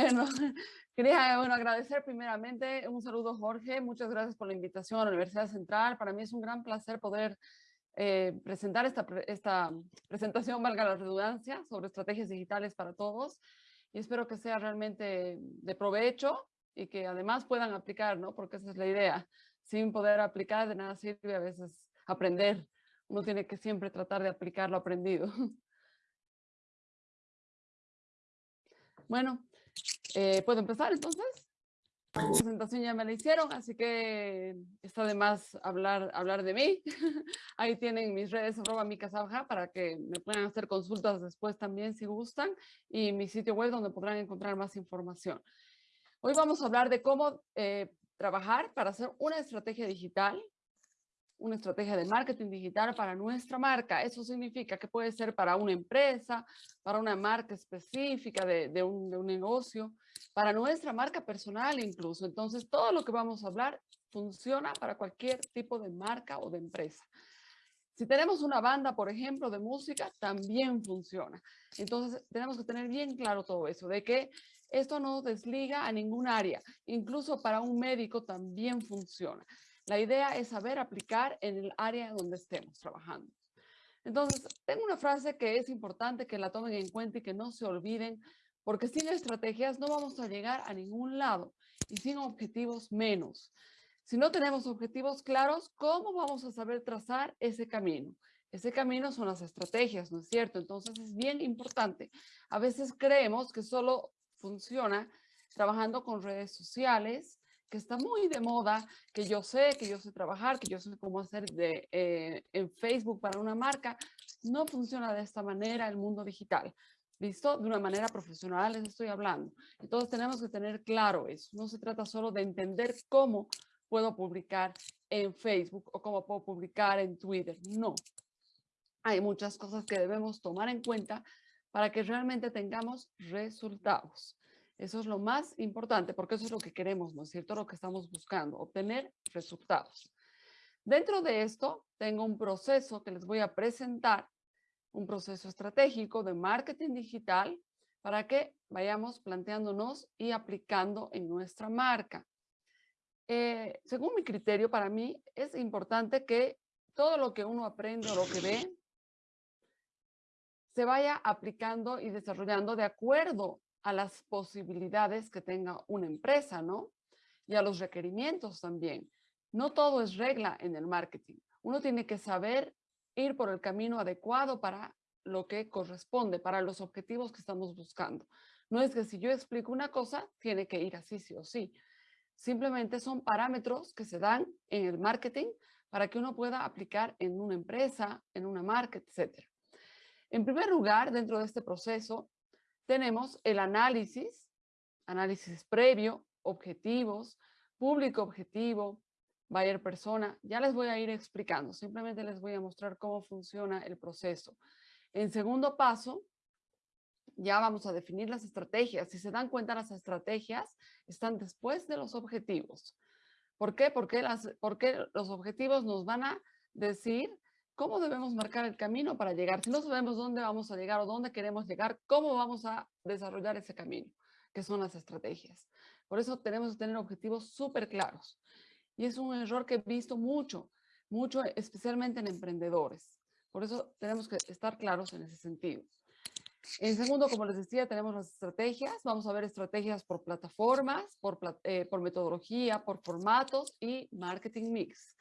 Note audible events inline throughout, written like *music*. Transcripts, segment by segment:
Bueno, *laughs* quería bueno, agradecer primeramente, un saludo Jorge, muchas gracias por la invitación a la Universidad Central. Para mí es un gran placer poder eh, presentar esta, esta presentación, valga la redundancia, sobre estrategias digitales para todos. Y espero que sea realmente de provecho y que además puedan aplicar, ¿no? Porque esa es la idea. Sin poder aplicar, de nada sirve a veces aprender. Uno tiene que siempre tratar de aplicar lo aprendido. *laughs* Bueno, eh, ¿puedo empezar entonces? La presentación ya me la hicieron, así que está de más hablar, hablar de mí. *laughs* Ahí tienen mis redes arroba mi para que me puedan hacer consultas después también si gustan y mi sitio web donde podrán encontrar más información. Hoy vamos a hablar de cómo eh, trabajar para hacer una estrategia digital una estrategia de marketing digital para nuestra marca. Eso significa que puede ser para una empresa, para una marca específica de, un, de un negocio, para nuestra marca personal incluso. Entonces, todo lo que vamos a hablar funciona para cualquier tipo de marca o de empresa. Si tenemos una banda, por ejemplo, de música, también funciona. Entonces, tenemos que tener bien claro todo eso, de que esto no desliga a ningún área. Incluso para un médico también funciona. La idea es saber aplicar en el área donde estemos trabajando. Entonces, tengo una frase que es importante que la tomen en cuenta y que no se olviden, porque sin estrategias no vamos a llegar a ningún lado y sin objetivos menos. Si no tenemos objetivos claros, ¿cómo vamos a saber trazar ese camino? Ese camino son las estrategias, ¿no es cierto? Entonces es bien importante. A veces creemos que solo funciona trabajando con redes sociales, que está muy de moda, que yo sé, que yo sé trabajar, que yo sé cómo hacer de, eh, en Facebook para una marca, no funciona de esta manera el mundo digital. ¿Listo? De una manera profesional les estoy hablando. Entonces tenemos que tener claro eso. No se trata solo de entender cómo puedo publicar en Facebook o cómo puedo publicar en Twitter. No. Hay muchas cosas que debemos tomar en cuenta para que realmente tengamos resultados. Eso es lo más importante porque eso es lo que queremos, ¿no es cierto? Lo que estamos buscando, obtener resultados. Dentro de esto, tengo un proceso que les voy a presentar, un proceso estratégico de marketing digital para que vayamos planteándonos y aplicando en nuestra marca. Eh, según mi criterio, para mí es importante que todo lo que uno aprende o lo que ve se vaya aplicando y desarrollando de acuerdo a las posibilidades que tenga una empresa, ¿no? Y a los requerimientos también. No todo es regla en el marketing. Uno tiene que saber ir por el camino adecuado para lo que corresponde, para los objetivos que estamos buscando. No es que si yo explico una cosa, tiene que ir así sí o sí. Simplemente son parámetros que se dan en el marketing para que uno pueda aplicar en una empresa, en una marca, etc. En primer lugar, dentro de este proceso, tenemos el análisis, análisis previo, objetivos, público objetivo, buyer persona. Ya les voy a ir explicando, simplemente les voy a mostrar cómo funciona el proceso. En segundo paso, ya vamos a definir las estrategias. Si se dan cuenta, las estrategias están después de los objetivos. ¿Por qué? Las, porque los objetivos nos van a decir ¿Cómo debemos marcar el camino para llegar? Si no sabemos dónde vamos a llegar o dónde queremos llegar, ¿cómo vamos a desarrollar ese camino? Que son las estrategias. Por eso tenemos que tener objetivos súper claros. Y es un error que he visto mucho, mucho especialmente en emprendedores. Por eso tenemos que estar claros en ese sentido. En segundo, como les decía, tenemos las estrategias. Vamos a ver estrategias por plataformas, por, eh, por metodología, por formatos y marketing mix.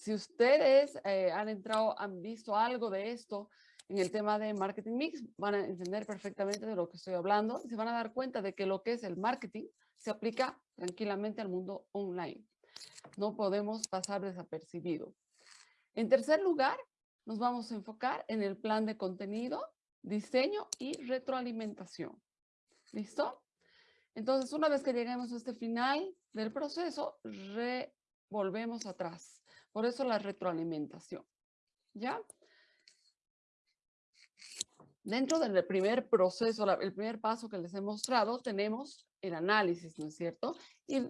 Si ustedes eh, han entrado, han visto algo de esto en el tema de marketing mix, van a entender perfectamente de lo que estoy hablando. Se van a dar cuenta de que lo que es el marketing se aplica tranquilamente al mundo online. No podemos pasar desapercibido. En tercer lugar, nos vamos a enfocar en el plan de contenido, diseño y retroalimentación. ¿Listo? Entonces, una vez que lleguemos a este final del proceso, revolvemos atrás. Por eso la retroalimentación. ¿Ya? Dentro del primer proceso, el primer paso que les he mostrado, tenemos el análisis, ¿no es cierto? Y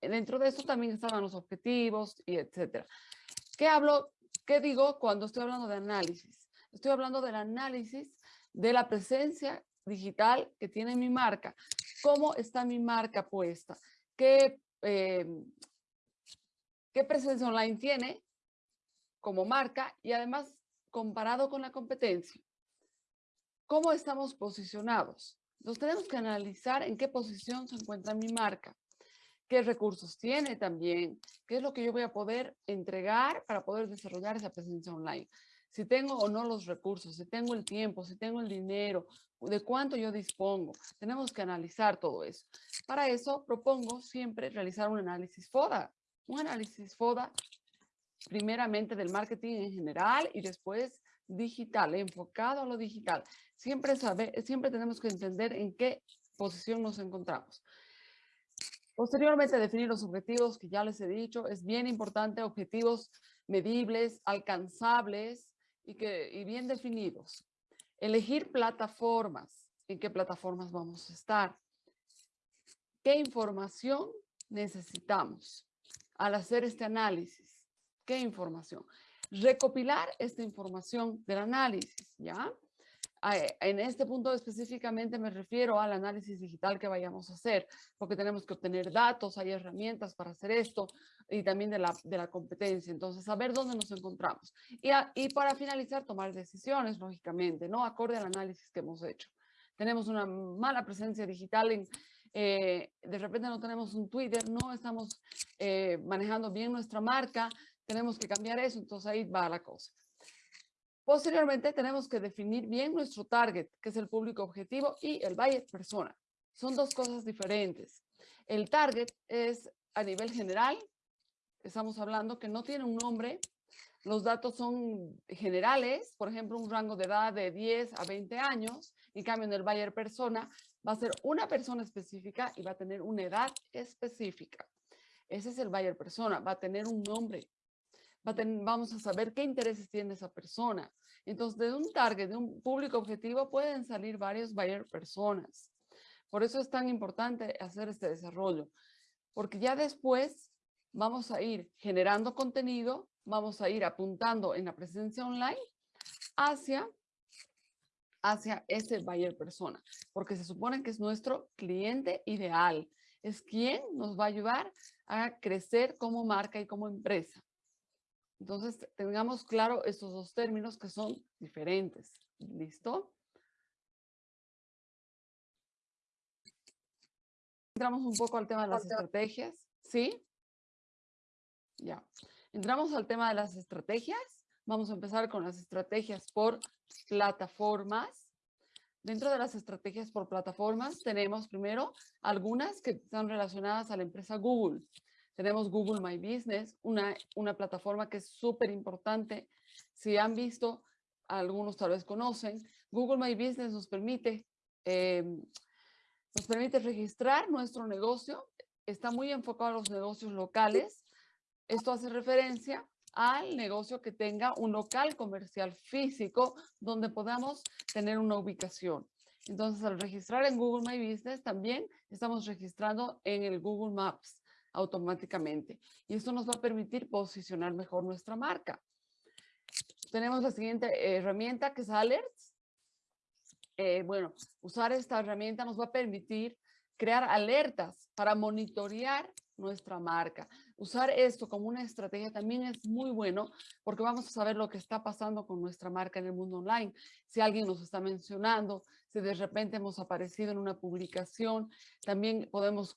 dentro de esto también estaban los objetivos y etcétera. ¿Qué hablo? ¿Qué digo cuando estoy hablando de análisis? Estoy hablando del análisis de la presencia digital que tiene mi marca. cómo está mi marca puesta, qué, em, qué presencia online tiene como marca y además comparado con la competencia. ¿Cómo estamos posicionados? Entonces tenemos que analizar en qué posición se encuentra mi marca, qué recursos tiene también, qué es lo que yo voy a poder entregar para poder desarrollar esa presencia online. Si tengo o no los recursos, si tengo el tiempo, si tengo el dinero, de cuánto yo dispongo. Tenemos que analizar todo eso. Para eso propongo siempre realizar un análisis FODA. Un análisis FODA primeramente del marketing en general y después digital, enfocado a lo digital. Siempre, sabe, siempre tenemos que entender en qué posición nos encontramos. Posteriormente, definir los objetivos que ya les he dicho. Es bien importante, objetivos medibles, alcanzables y, que, y bien definidos. Elegir plataformas. ¿En qué plataformas vamos a estar? ¿Qué información necesitamos al hacer este análisis? ¿Qué información? Recopilar esta información del análisis, ¿ya? En este punto específicamente me refiero al análisis digital que vayamos a hacer, porque tenemos que obtener datos, hay herramientas para hacer esto y también de la, de la competencia. Entonces, saber dónde nos encontramos. Y, y para finalizar, tomar decisiones, lógicamente, ¿no? Acorde al análisis que hemos hecho. Tenemos una mala presencia digital en, eh, de repente no tenemos un Twitter, no estamos eh, manejando bien nuestra marca, tenemos que cambiar eso, entonces ahí va la cosa. Posteriormente tenemos que definir bien nuestro target, que es el público objetivo, y el buyer persona. Son dos cosas diferentes. El target es a nivel general, estamos hablando que no tiene un nombre, los datos son generales, por ejemplo, un rango de edad de 10 a 20 años, en cambio en el buyer persona va a ser una persona específica y va a tener una edad específica. Ese es el buyer persona, va a tener un nombre, vamos a saber qué intereses tiene esa persona. Entonces, de un target, de un público objetivo, pueden salir varios buyer personas. Por eso es tan importante hacer este desarrollo, porque ya después vamos a ir generando contenido, vamos a ir apuntando en la presencia online hacia, hacia ese buyer persona, porque se supone que es nuestro cliente ideal, es quien nos va a ayudar a crecer como marca y como empresa. Entonces, tengamos claro estos dos términos que son diferentes. ¿Listo? Entramos un poco al tema de las estrategias, ¿sí? Ya. Entramos al tema de las estrategias. Vamos a empezar con las estrategias por plataformas. Dentro de las estrategias por plataformas tenemos primero algunas que están relacionadas a la empresa Google. Tenemos Google My Business, una, una plataforma que es súper importante. Si han visto, algunos tal vez conocen, Google My Business nos permite, em, nos permite registrar nuestro negocio. Está muy enfocado a los negocios locales. Esto hace referencia al negocio que tenga un local comercial físico donde podamos tener una ubicación. Entonces, al registrar en Google My Business, también estamos registrando en el Google Maps automáticamente. Y esto nos va a permitir posicionar mejor nuestra marca. Tenemos la siguiente herramienta que es Alerts. Eh, bueno, usar esta herramienta nos va a permitir crear alertas para monitorear nuestra marca. Usar esto como una estrategia también es muy bueno porque vamos a saber lo que está pasando con nuestra marca en el mundo online. Si alguien nos está mencionando, si de repente hemos aparecido en una publicación, también podemos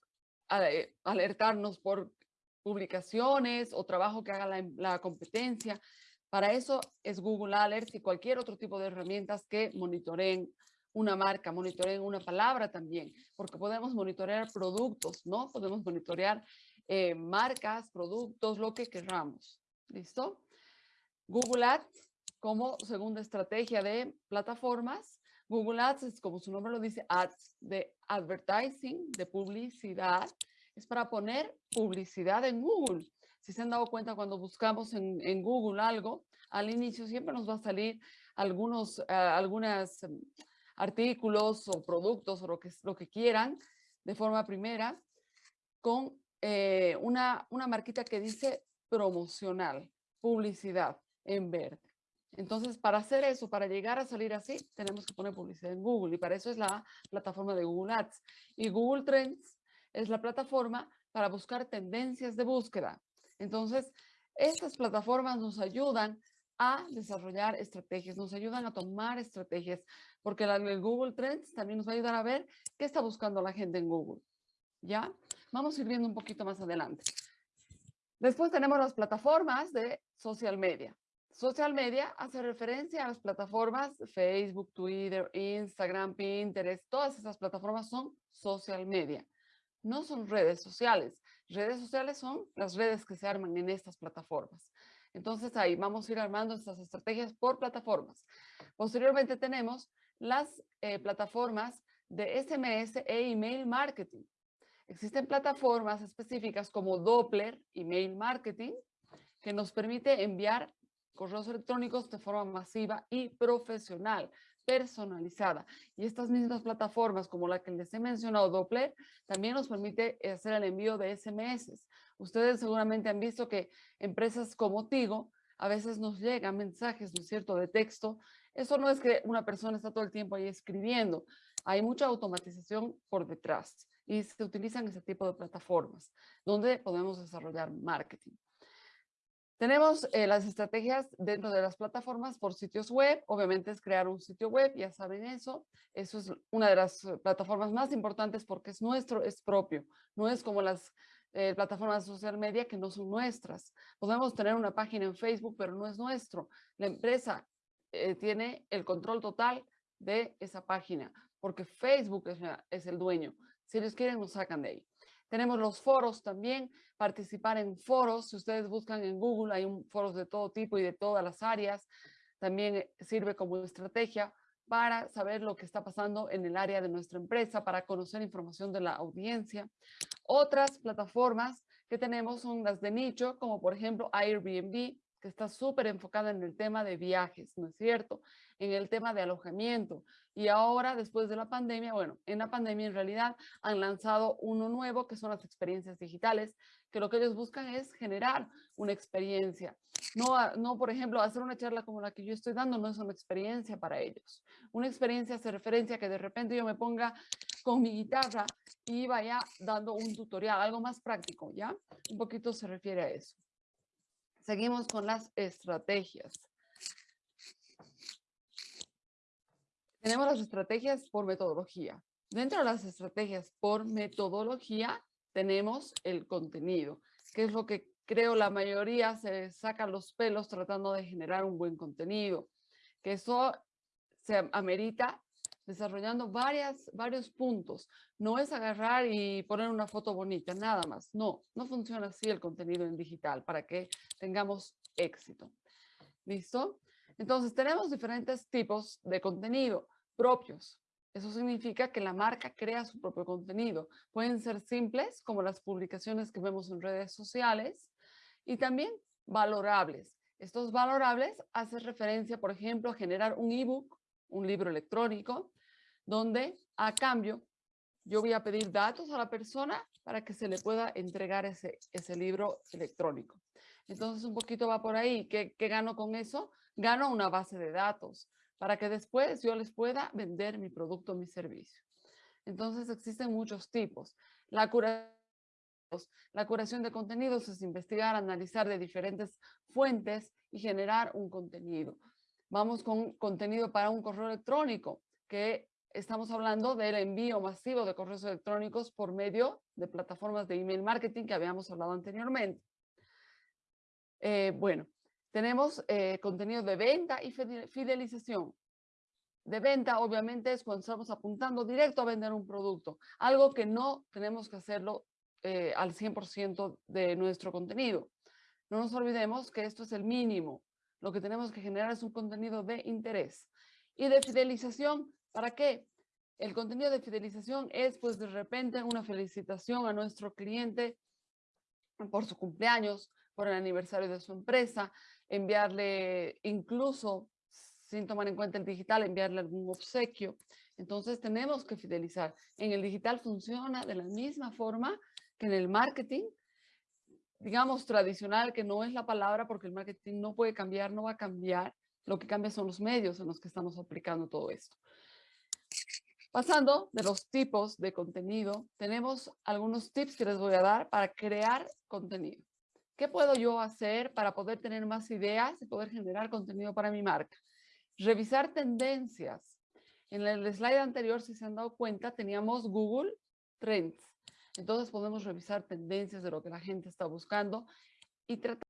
eh, alertarnos por publicaciones o trabajo que haga la, competencia. Para eso es Google Alerts y cualquier otro tipo de herramientas que monitoreen una marca, monitoreen una palabra también, porque podemos monitorear productos, ¿no? Podemos monitorear eh, marcas, productos, lo que queramos. ¿Listo? Google Ads como segunda estrategia de plataformas Google Ads es como su nombre lo dice, ads de advertising, de publicidad. Es para poner publicidad en Google. Si se han dado cuenta cuando buscamos en, Google algo, al inicio siempre nos va a salir algunos algunas, em, artículos o productos o lo que, lo que quieran de forma primera con eh, una, una marquita que dice promocional, publicidad en verde. Entonces, para hacer eso, para llegar a salir así, tenemos que poner publicidad en Google y para eso es la plataforma de Google Ads. Y Google Trends es la plataforma para buscar tendencias de búsqueda. Entonces, estas plataformas nos ayudan a desarrollar estrategias, nos ayudan a tomar estrategias, porque el Google Trends también nos va a ayudar a ver qué está buscando la gente en Google. ¿Ya? Vamos a ir viendo un poquito más adelante. Después tenemos las plataformas de social media. Social media hace referencia a las plataformas Facebook, Twitter, Instagram, Pinterest, todas esas plataformas son social media. No son redes sociales. Redes sociales son las redes que se arman en estas plataformas. Entonces ahí vamos a ir armando estas estrategias por plataformas. Posteriormente tenemos las eh, plataformas de SMS e email marketing. Existen plataformas específicas como Doppler Email Marketing que nos permite enviar correos electrónicos de forma masiva y profesional, personalizada. Y estas mismas plataformas como la que les he mencionado, Doppler, también nos permite hacer el envío de SMS. Ustedes seguramente han visto que empresas como Tigo a veces nos llegan mensajes, ¿no cierto?, de texto. Eso no es que una persona está todo el tiempo ahí escribiendo. Hay mucha automatización por detrás y se utilizan ese tipo de plataformas donde podemos desarrollar marketing. Tenemos eh, las estrategias dentro de las plataformas por sitios web. Obviamente es crear un sitio web, ya saben eso. Eso es una de las eh, plataformas más importantes porque es nuestro, es propio. No es como las eh, plataformas de social media que no son nuestras. Podemos tener una página en Facebook, pero no es nuestro. La empresa tiene el control total de esa página porque Facebook es, es el dueño. Si ellos quieren, nos sacan de ahí. Tenemos los foros también, participar en foros. Si ustedes buscan en Google, hay un, foros de todo tipo y de todas las áreas. También eh, sirve como estrategia para saber lo que está pasando en el área de nuestra empresa, para conocer información de la audiencia. Otras plataformas que tenemos son las de nicho, como por ejemplo Airbnb, que está súper enfocada en el tema de viajes, ¿no es cierto? En el tema de alojamiento. Y ahora, después de la pandemia, bueno, en la pandemia en realidad han lanzado uno nuevo, que son las experiencias digitales, que lo que ellos buscan es generar una experiencia. No, no, por ejemplo, hacer una charla como la que yo estoy dando no es una experiencia para ellos. Una experiencia hace referencia a que de repente yo me ponga con mi guitarra y vaya dando un tutorial, algo más práctico, ¿ya? Un poquito se refiere a eso. Seguimos con las estrategias. Tenemos las estrategias por metodología. Dentro de las estrategias por metodología tenemos el contenido, que es lo que creo la mayoría se saca los pelos tratando de generar un buen contenido, que eso se amerita desarrollando varias, varios puntos. No es agarrar y poner una foto bonita, nada más. No, no funciona así el contenido en digital para que tengamos éxito. ¿Listo? Entonces, tenemos diferentes tipos de contenido propios. Eso significa que la marca crea su propio contenido. Pueden ser simples, como las publicaciones que vemos en redes sociales, y también valorables. Estos valorables hacen referencia, por ejemplo, a generar un ebook, un libro electrónico, donde a cambio yo voy a pedir datos a la persona para que se le pueda entregar ese, ese libro electrónico. Entonces un poquito va por ahí. ¿Qué, ¿Qué gano con eso? Gano una base de datos para que después yo les pueda vender mi producto mi servicio. Entonces existen muchos tipos. La curación, la curación de contenidos es investigar, analizar de diferentes fuentes y generar un contenido. Vamos con contenido para un correo electrónico, que estamos hablando del envío masivo de correos electrónicos por medio de plataformas de email marketing que habíamos hablado anteriormente. Eh, bueno, tenemos eh, contenido de venta y fidelización. De venta, obviamente, es cuando estamos apuntando directo a vender un producto, algo que no tenemos que hacerlo eh, al 100% de nuestro contenido. No nos olvidemos que esto es el mínimo. Lo que tenemos que generar es un contenido de interés. Y de fidelización, ¿Para qué? El contenido de fidelización es pues de repente una felicitación a nuestro cliente por su cumpleaños, por el aniversario de su empresa, enviarle incluso, sin tomar en cuenta el digital, enviarle algún obsequio. Entonces tenemos que fidelizar. En el digital funciona de la misma forma que en el marketing, digamos tradicional, que no es la palabra porque el marketing no puede cambiar, no va a cambiar, Lo que cambia son los medios en los que estamos aplicando todo esto. Pasando de los tipos de contenido, tenemos algunos tips que les voy a dar para crear contenido. ¿Qué puedo yo hacer para poder tener más ideas y poder generar contenido para mi marca? Revisar tendencias. En el slide anterior, si se han dado cuenta, teníamos Google Trends. Entonces podemos revisar tendencias de lo que la gente está buscando y tratar